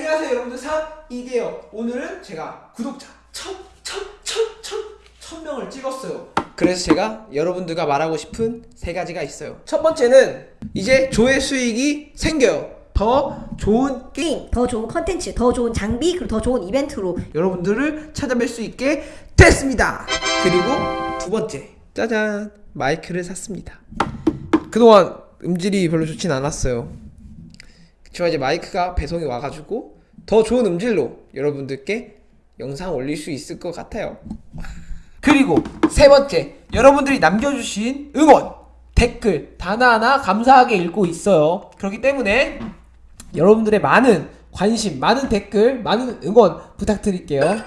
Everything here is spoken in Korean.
안녕하세요 여러분들 사 이대요 오늘은 제가 구독자 천천천천천 명을 찍었어요 그래서 제가 여러분들과 말하고 싶은 세 가지가 있어요 첫 번째는 이제 조회 수익이 생겨요 더 좋은 게임, 더 좋은 컨텐츠, 더 좋은 장비, 그리고 더 좋은 이벤트로 여러분들을 찾아뵐 수 있게 됐습니다. 그리고 두 번째, 짜잔, 마이크를 샀습니다. 그동안 음질이 별로 좋진 않았어요. 그렇지만 이제 마이크가 배송이 와가지고 더 좋은 음질로 여러분들께 영상 올릴 수 있을 것 같아요. 그리고 세 번째, 여러분들이 남겨주신 응원, 댓글 하나하나 감사하게 읽고 있어요. 그렇기 때문에 여러분들의 많은 관심, 많은 댓글, 많은 응원 부탁드릴게요.